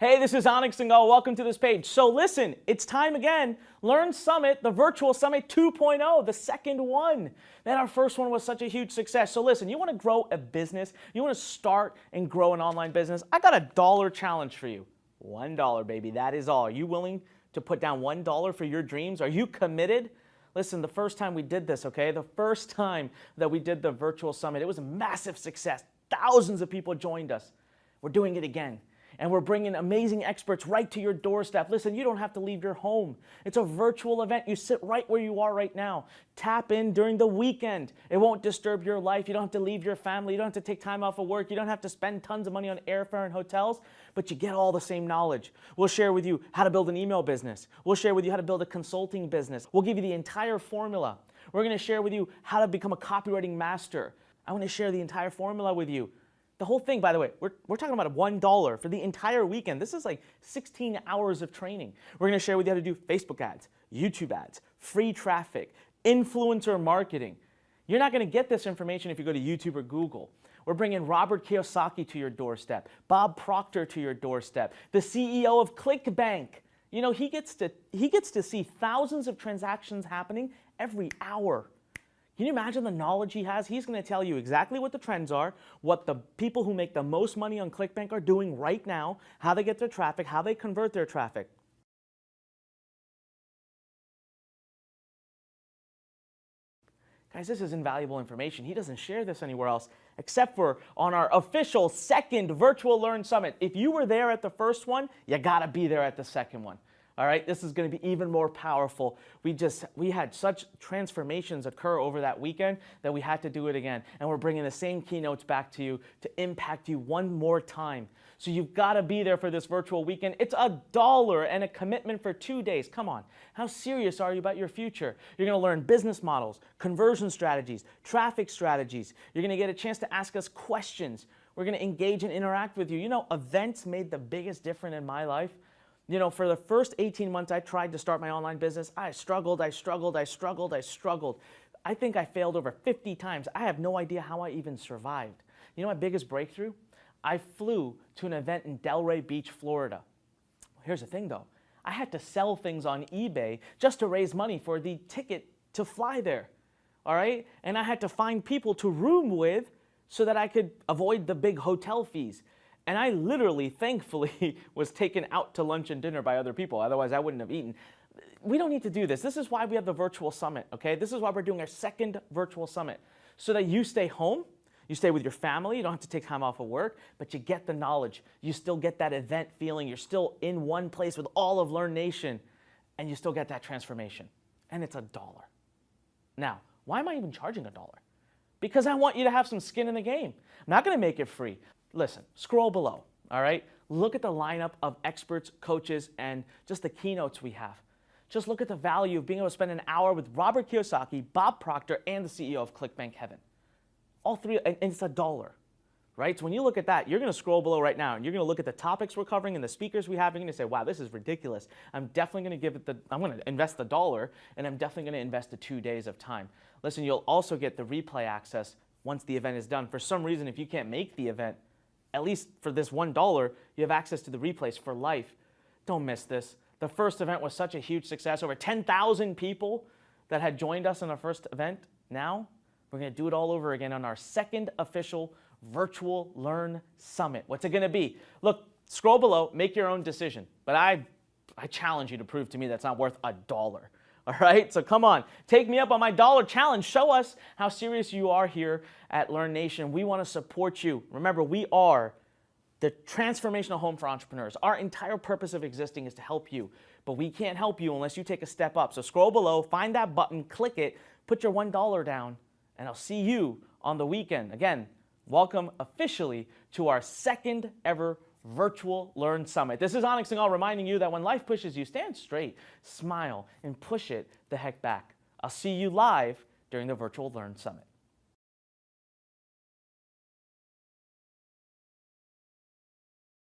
Hey, this is Anik Singal. Welcome to this page. So listen, it's time again. Lurn Summit, the virtual Summit 2.0, the second one. That our first one was such a huge success. So listen, you want to grow a business, you want to start and grow an online business. I got a dollar challenge for you. One dollar, baby. That is all. Are you willing to put down one dollar for your dreams? Are you committed? Listen, the first time we did this, okay, the first time that we did the virtual summit, it was a massive success. Thousands of people joined us. We're doing it again and we're bringing amazing experts right to your doorstep. Listen, you don't have to leave your home. It's a virtual event. You sit right where you are right now. Tap in during the weekend. It won't disturb your life. You don't have to leave your family. You don't have to take time off of work. You don't have to spend tons of money on airfare and hotels, but you get all the same knowledge. We'll share with you how to build an email business. We'll share with you how to build a consulting business. We'll give you the entire formula. We're going to share with you how to become a copywriting master. I want to share the entire formula with you. The whole thing, by the way, we're, we're talking about a $1 for the entire weekend. This is like 16 hours of training. We're going to share with you how to do Facebook ads, YouTube ads, free traffic, influencer marketing. You're not going to get this information if you go to YouTube or Google. We're bringing Robert Kiyosaki to your doorstep, Bob Proctor to your doorstep, the CEO of ClickBank. You know, he gets to, he gets to see thousands of transactions happening every hour. Can you imagine the knowledge he has? He's going to tell you exactly what the trends are, what the people who make the most money on ClickBank are doing right now, how they get their traffic, how they convert their traffic. Guys, this is invaluable information. He doesn't share this anywhere else except for on our official second Virtual Lurn Summit. If you were there at the first one, you got to be there at the second one. All right, this is going to be even more powerful. We just we had such transformations occur over that weekend that we had to do it again. And we're bringing the same keynotes back to you to impact you one more time. So you've got to be there for this virtual weekend. It's a dollar and a commitment for two days. Come on. How serious are you about your future? You're going to learn business models, conversion strategies, traffic strategies. You're going to get a chance to ask us questions. We're going to engage and interact with you. You know, events made the biggest difference in my life. You know, for the first 18 months I tried to start my online business, I struggled, I struggled, I struggled, I struggled. I think I failed over 50 times. I have no idea how I even survived. You know my biggest breakthrough? I flew to an event in Delray Beach, Florida. Here's the thing though. I had to sell things on eBay just to raise money for the ticket to fly there. All right? And I had to find people to room with so that I could avoid the big hotel fees. And I literally, thankfully, was taken out to lunch and dinner by other people. Otherwise, I wouldn't have eaten. We don't need to do this. This is why we have the virtual summit, okay? This is why we're doing our second virtual summit. So that you stay home, you stay with your family, you don't have to take time off of work, but you get the knowledge. You still get that event feeling. You're still in one place with all of Lurn Nation, and you still get that transformation. And it's a dollar. Now, why am I even charging a dollar? Because I want you to have some skin in the game. I'm not going to make it free listen, scroll below, all right? Look at the lineup of experts, coaches, and just the keynotes we have. Just look at the value of being able to spend an hour with Robert Kiyosaki, Bob Proctor, and the CEO of ClickBank Heaven. All three, and it's a dollar, right? So when you look at that, you're going to scroll below right now, and you're going to look at the topics we're covering and the speakers we have, and you're going to say, wow, this is ridiculous. I'm definitely going to give it the, I'm going to invest the dollar, and I'm definitely going to invest the two days of time. Listen, you'll also get the replay access once the event is done. For some reason, if you can't make the event, at least for this $1, you have access to the replays for life. Don't miss this. The first event was such a huge success. Over 10,000 people that had joined us in our first event. Now, we're going to do it all over again on our second official Virtual Lurn Summit. What's it going to be? Look, scroll below, make your own decision. But I, I challenge you to prove to me that's not worth a dollar. All right, so come on, take me up on my dollar challenge. Show us how serious you are here at Lurn Nation. We want to support you. Remember, we are the transformational home for entrepreneurs. Our entire purpose of existing is to help you, but we can't help you unless you take a step up. So scroll below, find that button, click it, put your $1 down, and I'll see you on the weekend. Again, welcome officially to our second ever Virtual Lurn Summit. This is Anik Singal reminding you that when life pushes you, stand straight, smile, and push it the heck back. I'll see you live during the Virtual Lurn Summit.